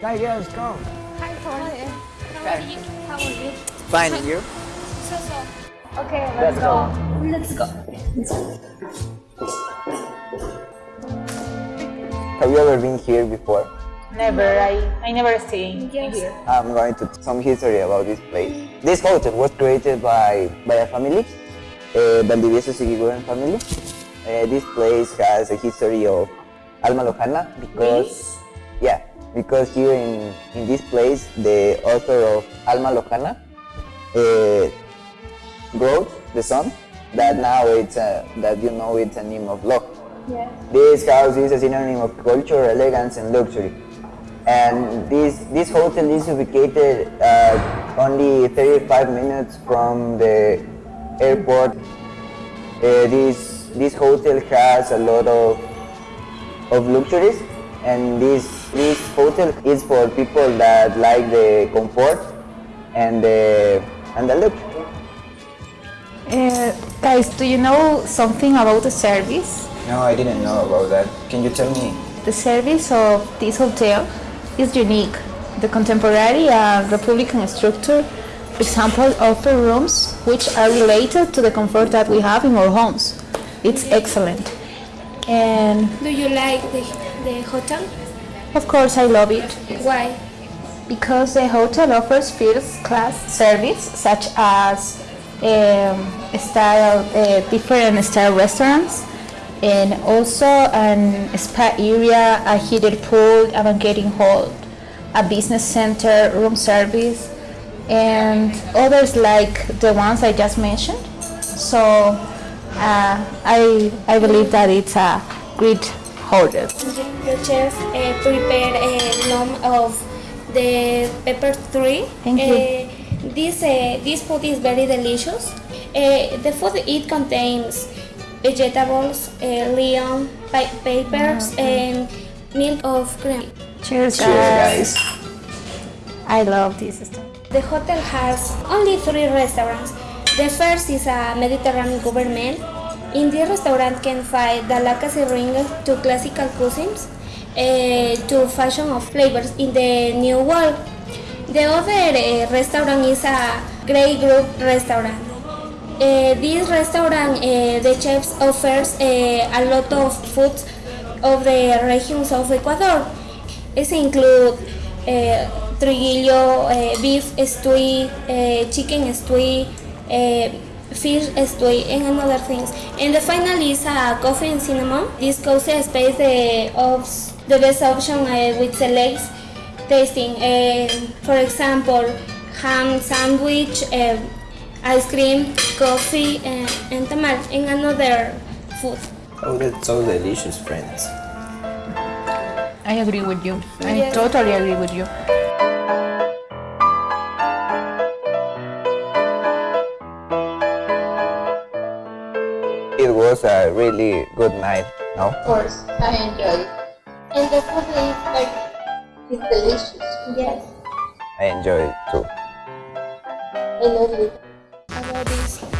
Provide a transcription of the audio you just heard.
Hi, girls, come. Hi, how are you? How are you? How are you? Fine, and you? So, so. Okay, Let's let's, go. go. Let's go. Have you ever been here before? Never. I, I never stay Yes. here. I'm going to some history about this place. This hotel was created by, by a family, uh, Valdivieso Sigiguren family. Uh, this place has a history of Alma Lojana because, yeah, because here in, in this place, the author of Alma Lojana uh, wrote the song that now it's a, that you know it's a name of love. This house is a synonym of culture, elegance, and luxury. And this this hotel is located uh, only 35 minutes from the airport. Uh, this this hotel has a lot of of luxuries, and this this hotel is for people that like the comfort and the and the luxury. Uh, guys, do you know something about the service? No, I didn't know about that. Can you tell me? The service of this hotel is unique. The contemporary and Republican structure, for example, offer rooms which are related to the comfort that we have in our homes. It's excellent. And Do you like the, the hotel? of course, I love it Why? because the hotel offers first class service such as um, style, uh, different style restaurants and also an spa area, a heated pool, a banqueting hall, a business center, room service, and others like the ones I just mentioned. So uh, I, I believe that it's a great hotel. The chef uh, prepared a lump of the pepper tree. Thank you. Uh, this uh, this food is very delicious. Uh, the food it contains vegetables, uh, leon, pa- peppers, and milk of cream. Cheers, Cheers, guys. I love this stuff. The hotel has only three restaurants. The first is a Mediterranean gourmet. In this restaurant can find delicacy ring to classical cuisines uh, to fashion of flavors in the new world. The other uh, restaurant is a Grey Group restaurant. Uh, this restaurant, the chefs offers a lot of foods of the regions of Ecuador. It include uh, triguillo, beef stew, chicken stew, fish stew, and other things. And the final is a coffee and cinnamon. This cozy space uh, of the best option uh, with selects tasting. Uh, for example, ham sandwich, uh, ice cream, coffee, uh, and tamal, and another food. Oh, that's so delicious, friends. I agree with you. I Yeah. totally agree with you. It was a really good night, no? Of course, I enjoyed it. And the food is like, it's delicious. Yes. I enjoyed it too. I love it. I love this.